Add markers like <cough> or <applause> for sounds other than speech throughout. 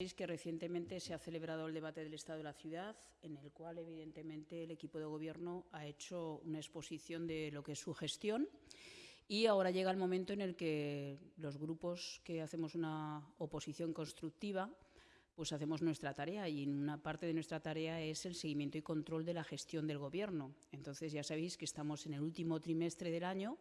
Sabéis que recientemente se ha celebrado el debate del Estado de la Ciudad, en el cual, evidentemente, el equipo de Gobierno ha hecho una exposición de lo que es su gestión y ahora llega el momento en el que los grupos que hacemos una oposición constructiva pues hacemos nuestra tarea y una parte de nuestra tarea es el seguimiento y control de la gestión del Gobierno. Entonces ya sabéis que estamos en el último trimestre del año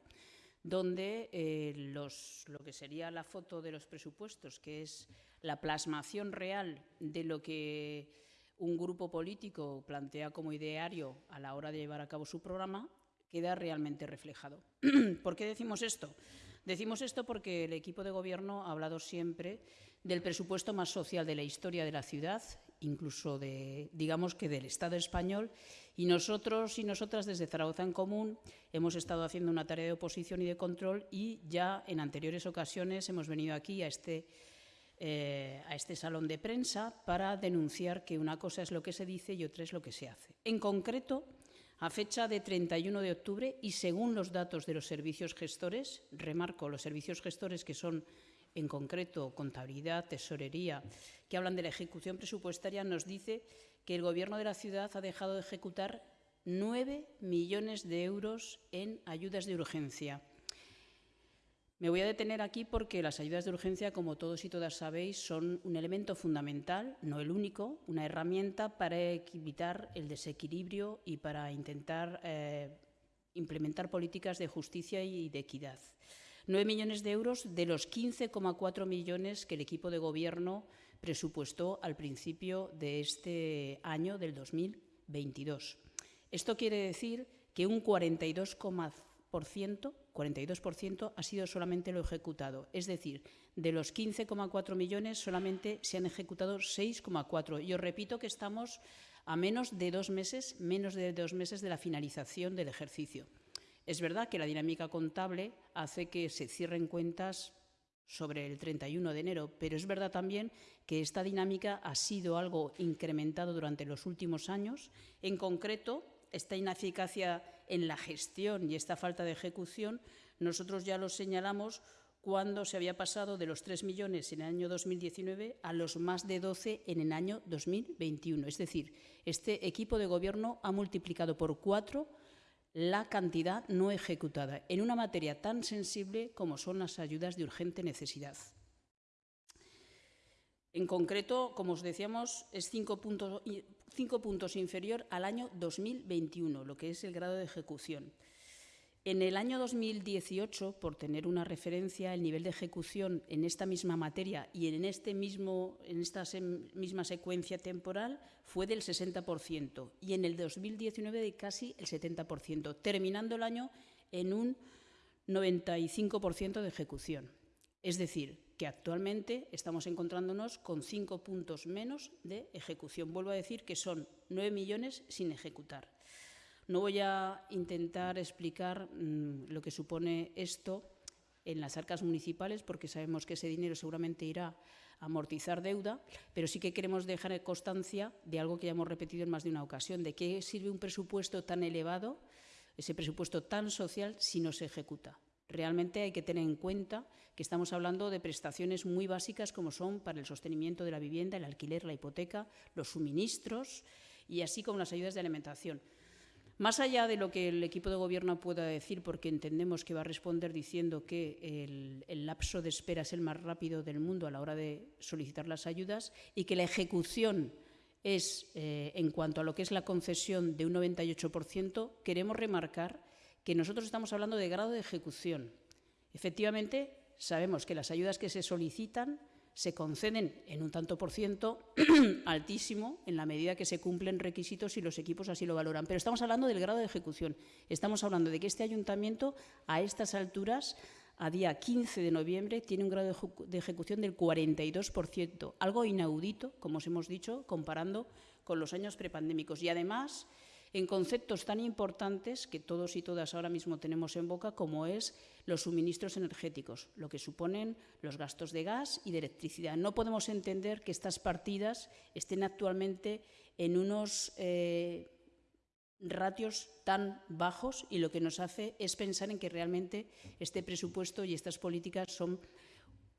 donde eh, lo que sería la foto de los presupuestos, que es la plasmación real de lo que un grupo político plantea como ideario a la hora de llevar a cabo su programa, queda realmente reflejado. <clears throat> ¿Por qué decimos esto? Decimos esto porque el equipo de gobierno ha hablado siempre del presupuesto más social de la historia de la ciudad, incluso de, digamos que del Estado español, y nosotros y nosotras desde Zaragoza en Común hemos estado haciendo una tarea de oposición y de control y ya en anteriores ocasiones hemos venido aquí a este, eh, a este salón de prensa para denunciar que una cosa es lo que se dice y otra es lo que se hace. En concreto, a fecha de 31 de octubre y según los datos de los servicios gestores, remarco los servicios gestores que son en concreto contabilidad, tesorería, que hablan de la ejecución presupuestaria, nos dice que el Gobierno de la ciudad ha dejado de ejecutar 9 millones de euros en ayudas de urgencia. Me voy a detener aquí porque las ayudas de urgencia, como todos y todas sabéis, son un elemento fundamental, no el único, una herramienta para evitar el desequilibrio y para intentar eh, implementar políticas de justicia y de equidad. 9 millones de euros de los 15,4 millones que el equipo de gobierno presupuestó al principio de este año del 2022. Esto quiere decir que un 42,% 42% ha sido solamente lo ejecutado. Es decir, de los 15,4 millones solamente se han ejecutado 6,4. Y os repito que estamos a menos de dos meses, menos de dos meses de la finalización del ejercicio. Es verdad que la dinámica contable hace que se cierren cuentas sobre el 31 de enero, pero es verdad también que esta dinámica ha sido algo incrementado durante los últimos años. En concreto, esta ineficacia en la gestión y esta falta de ejecución, nosotros ya lo señalamos cuando se había pasado de los 3 millones en el año 2019 a los más de 12 en el año 2021. Es decir, este equipo de gobierno ha multiplicado por cuatro la cantidad no ejecutada en una materia tan sensible como son las ayudas de urgente necesidad. En concreto, como os decíamos, es cinco puntos, cinco puntos inferior al año 2021, lo que es el grado de ejecución. En el año 2018, por tener una referencia, el nivel de ejecución en esta misma materia y en, este en esta misma secuencia temporal fue del 60% y en el 2019 de casi el 70%, terminando el año en un 95% de ejecución. Es decir, que actualmente estamos encontrándonos con cinco puntos menos de ejecución. Vuelvo a decir que son nueve millones sin ejecutar. No voy a intentar explicar mm, lo que supone esto en las arcas municipales, porque sabemos que ese dinero seguramente irá a amortizar deuda, pero sí que queremos dejar constancia de algo que ya hemos repetido en más de una ocasión, de qué sirve un presupuesto tan elevado, ese presupuesto tan social, si no se ejecuta. Realmente hay que tener en cuenta que estamos hablando de prestaciones muy básicas como son para el sostenimiento de la vivienda, el alquiler, la hipoteca, los suministros y así como las ayudas de alimentación. Más allá de lo que el equipo de gobierno pueda decir, porque entendemos que va a responder diciendo que el, lapso de espera es el más rápido del mundo a la hora de solicitar las ayudas y que la ejecución es, eh, en cuanto a lo que es la concesión, de un 98%, queremos remarcar que nosotros estamos hablando de grado de ejecución. Efectivamente, sabemos que las ayudas que se solicitan se conceden en un tanto por ciento <clears throat> altísimo en la medida que se cumplen requisitos y los equipos así lo valoran. Pero estamos hablando del grado de ejecución. Estamos hablando de que este ayuntamiento, a estas alturas, a día 15 de noviembre, tiene un grado de ejecución del 42%, algo inaudito, como os hemos dicho, comparando con los años prepandémicos. Y además, en conceptos tan importantes que todos y todas ahora mismo tenemos en boca, como es los suministros energéticos, lo que suponen los gastos de gas y de electricidad. No podemos entender que estas partidas estén actualmente en unos eh, ratios tan bajos y lo que nos hace es pensar en que realmente este presupuesto y estas políticas son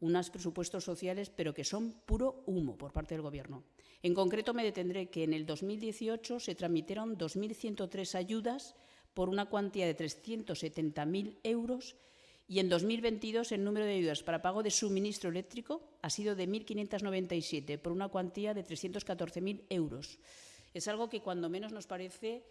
unos presupuestos sociales, pero que son puro humo por parte del Gobierno. En concreto, me detendré que en el 2018 se tramitieron 2.103 ayudas por una cuantía de 370.000 euros y en 2022 el número de ayudas para pago de suministro eléctrico ha sido de 1.597 por una cuantía de 314.000 euros. Es algo que cuando menos nos parece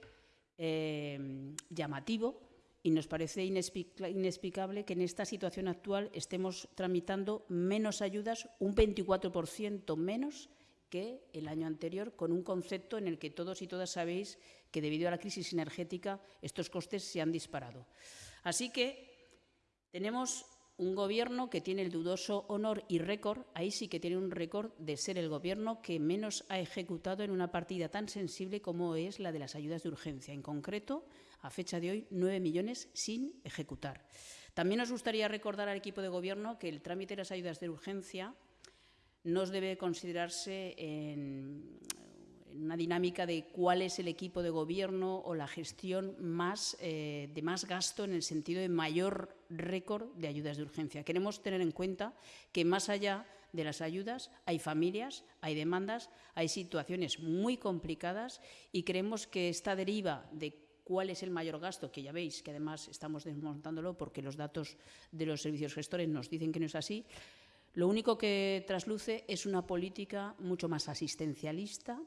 eh, llamativo y nos parece inexplicable que en esta situación actual estemos tramitando menos ayudas, un 24% menos que el año anterior, con un concepto en el que todos y todas sabéis que debido a la crisis energética estos costes se han disparado. Así que tenemos un gobierno que tiene el dudoso honor y récord, ahí sí que tiene un récord de ser el gobierno que menos ha ejecutado en una partida tan sensible como es la de las ayudas de urgencia. En concreto, a fecha de hoy, nueve millones sin ejecutar. También nos gustaría recordar al equipo de gobierno que el trámite de las ayudas de urgencia no debe considerarse en, una dinámica de cuál es el equipo de gobierno o la gestión más, eh, de más gasto en el sentido de mayor récord de ayudas de urgencia. Queremos tener en cuenta que más allá de las ayudas hay familias, hay demandas, hay situaciones muy complicadas y creemos que esta deriva de cuál es el mayor gasto, que ya veis que además estamos desmontándolo porque los datos de los servicios gestores nos dicen que no es así, lo único que trasluce es una política mucho más asistencialista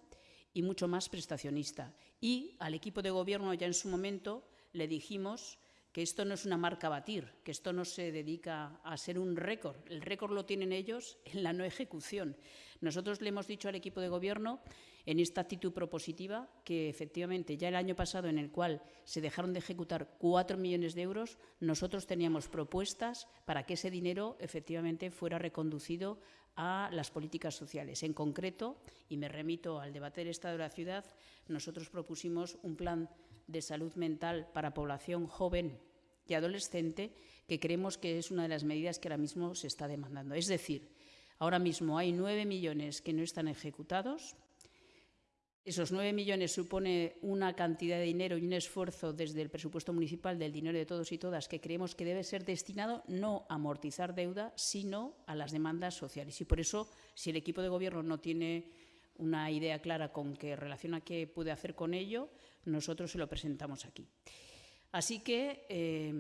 y mucho más prestacionista. Y al equipo de gobierno ya en su momento le dijimos que esto no es una marca a batir, que esto no se dedica a ser un récord. El récord lo tienen ellos en la no ejecución. Nosotros le hemos dicho al equipo de gobierno en esta actitud propositiva que efectivamente ya el año pasado en el cual se dejaron de ejecutar cuatro millones de euros, nosotros teníamos propuestas para que ese dinero efectivamente fuera reconducido a las políticas sociales. En concreto, y me remito al debate del Estado de la ciudad, nosotros propusimos un plan de salud mental para población joven y adolescente que creemos que es una de las medidas que ahora mismo se está demandando. Es decir, ahora mismo hay nueve millones que no están ejecutados, esos nueve millones supone una cantidad de dinero y un esfuerzo desde el presupuesto municipal del dinero de todos y todas que creemos que debe ser destinado no a amortizar deuda, sino a las demandas sociales. Y por eso, si el equipo de gobierno no tiene una idea clara con qué relaciona qué puede hacer con ello, nosotros se lo presentamos aquí. Así que eh,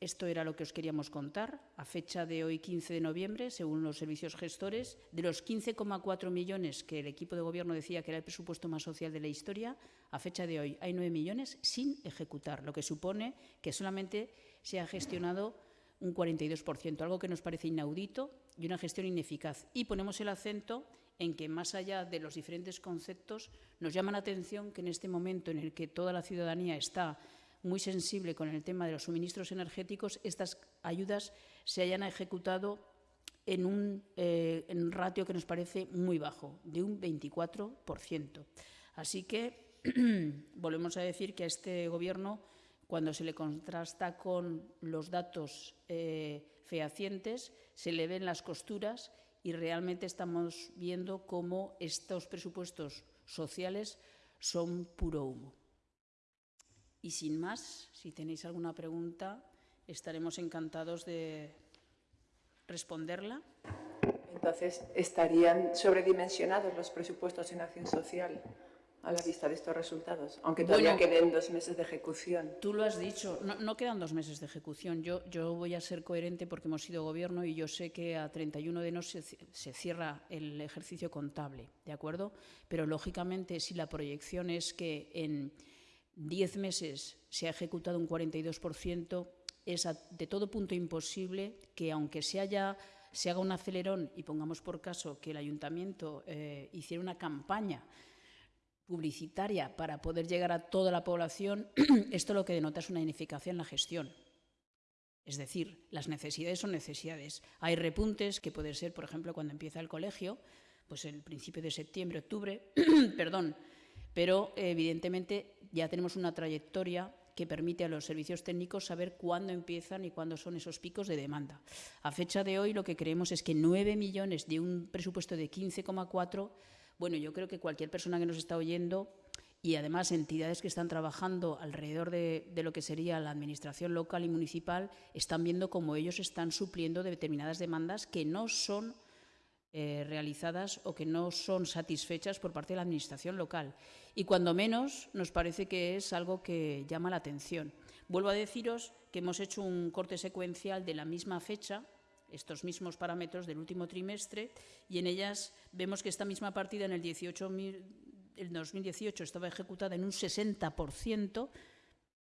esto era lo que os queríamos contar. A fecha de hoy, 15 de noviembre, según los servicios gestores, de los 15,4 millones que el equipo de gobierno decía que era el presupuesto más social de la historia, a fecha de hoy hay 9 millones sin ejecutar, lo que supone que solamente se ha gestionado un 42%, algo que nos parece inaudito y una gestión ineficaz. Y ponemos el acento en que, más allá de los diferentes conceptos, nos llama la atención que en este momento en el que toda la ciudadanía está muy sensible con el tema de los suministros energéticos, estas ayudas se hayan ejecutado en un, eh, ratio que nos parece muy bajo, de un 24%. Así que <clears throat> volvemos a decir que a este Gobierno, cuando se le contrasta con los datos eh, fehacientes, se le ven las costuras y realmente estamos viendo cómo estos presupuestos sociales son puro humo. Y sin más, si tenéis alguna pregunta, estaremos encantados de responderla. Entonces, ¿estarían sobredimensionados los presupuestos en acción social a la vista de estos resultados? Aunque todavía queden dos meses de ejecución. Tú lo has dicho, no, quedan dos meses de ejecución. Yo, yo, voy a ser coherente porque hemos sido gobierno y yo sé que a 31 de enero se, se cierra el ejercicio contable, ¿de acuerdo? Pero, lógicamente, si la proyección es que en 10 meses se ha ejecutado un 42%, es de todo punto imposible que, aunque se, haya, se haga un acelerón y pongamos por caso que el ayuntamiento eh, hiciera una campaña publicitaria para poder llegar a toda la población, <clears throat> esto lo que denota es una ineficacia en la gestión. Es decir, las necesidades son necesidades. Hay repuntes que puede ser, por ejemplo, cuando empieza el colegio, pues el principio de septiembre, octubre, <clears throat> perdón, pero evidentemente ya tenemos una trayectoria que permite a los servicios técnicos saber cuándo empiezan y cuándo son esos picos de demanda. A fecha de hoy lo que creemos es que 9 millones de un presupuesto de 15,4, bueno, yo creo que cualquier persona que nos está oyendo y además entidades que están trabajando alrededor de, lo que sería la administración local y municipal están viendo cómo ellos están supliendo determinadas demandas que no son eh, realizadas o que no son satisfechas por parte de la administración local. Y cuando menos nos parece que es algo que llama la atención. Vuelvo a deciros que hemos hecho un corte secuencial de la misma fecha estos mismos parámetros del último trimestre y en ellas vemos que esta misma partida en el 18 el 2018 estaba ejecutada en un 60%,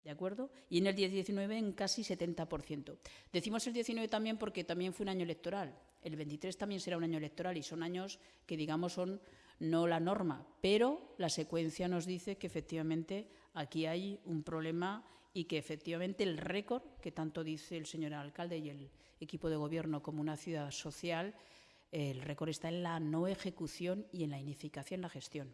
¿de acuerdo? Y en el 2019 en casi 70%. Decimos el 19 también porque también fue un año electoral. El 23 también será un año electoral y son años que, digamos, son no la norma, pero la secuencia nos dice que efectivamente aquí hay un problema y que efectivamente el récord, que tanto dice el señor alcalde y el equipo de gobierno como una ciudad social, el récord está en la no ejecución y en la ineficacia en la gestión.